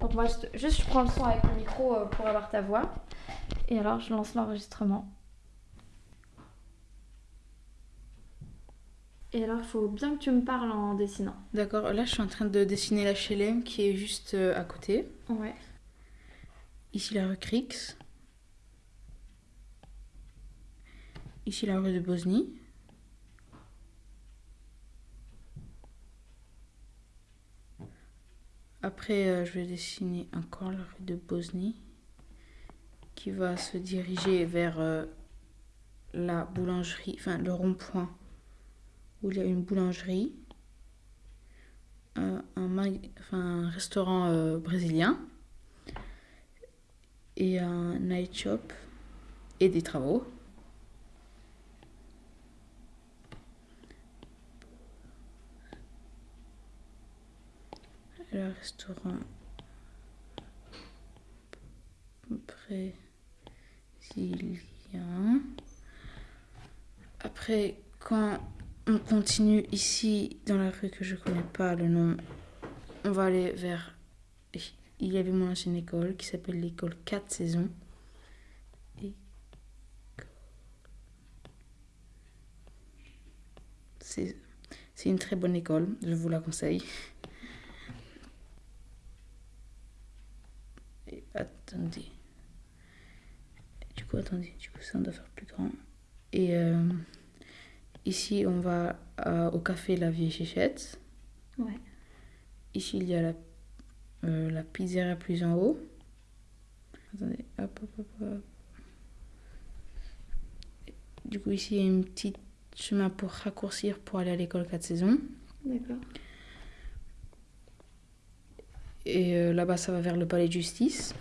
Donc moi, juste je prends le son avec le micro euh, pour avoir ta voix. Et alors, je lance l'enregistrement. Et alors, il faut bien que tu me parles en dessinant. D'accord, là je suis en train de dessiner la HLM qui est juste euh, à côté. Ouais. Ici la rue Crix. Ici la rue de Bosnie. Après, euh, je vais dessiner encore la rue de Bosnie qui va se diriger vers euh, la boulangerie, enfin le rond-point où il y a une boulangerie, un restaurant euh, brésilien et un night shop et des travaux. Le restaurant brésilien. Après, quand on continue ici dans la rue que je connais pas le nom, on va aller vers. Il y avait mon ancienne école qui s'appelle l'école 4 saisons. C'est une très bonne école, je vous la conseille. Et attendez. Du coup, attendez, du coup, ça on doit faire plus grand. Et euh, ici, on va euh, au café La Vieille Chichette. Ouais. Ici, il y a la, euh, la pizzeria plus en haut. Attendez, hop, hop, hop, hop. Du coup, ici, il y a une petite chemin pour raccourcir pour aller à l'école 4 saisons. D'accord. Et euh, là-bas, ça va vers le palais de justice.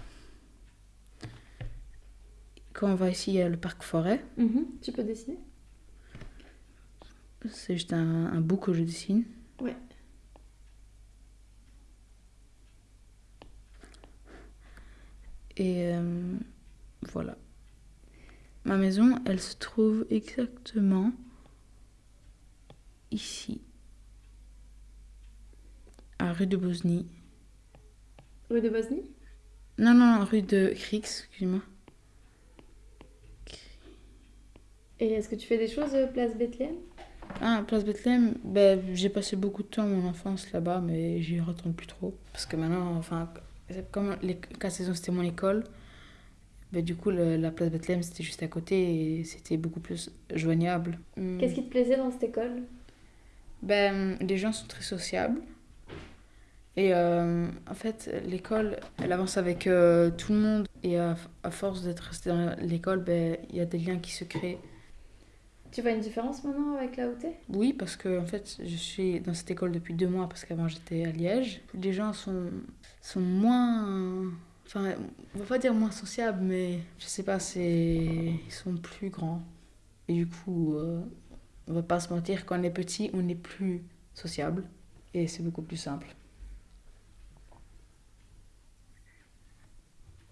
Quand on va ici, il y a le parc forêt. Mhm. Tu peux dessiner? C'est juste un, un bout que je dessine. Ouais. Et euh, voilà. Ma maison, elle se trouve exactement ici. À rue de Bosnie. Rue de Bosnie? Non, non, non, rue de Crix, excuse-moi. Et est-ce que tu fais des choses euh, place Bethléem? Ah, place Bethléem, ben, j'ai passé beaucoup de temps mon enfance là-bas, mais j'y retourne plus trop. Parce que maintenant, enfin, comme les quatre saisons c'était mon école, ben, du coup, le- la place Bethléem c'était juste à côté et c'était beaucoup plus joignable. Hmm. Qu'est-ce qui te plaisait dans cette école? Ben, les gens sont très sociables. Et euh, en fait, l'école, elle avance avec euh, tout le monde. Et à, à force d'être resté dans l'école, ben, il y a des liens qui se créent. Tu vois une différence maintenant avec là où t'es Oui, parce que en fait, je suis dans cette école depuis deux mois parce qu'avant j'étais à Liège. Les gens sont, sont moins. Enfin, on va pas dire moins sociables, mais je sais pas, c'est. Ils sont plus grands. Et du coup, euh, on va pas se mentir, quand on est petit, on est plus sociable. Et c'est beaucoup plus simple.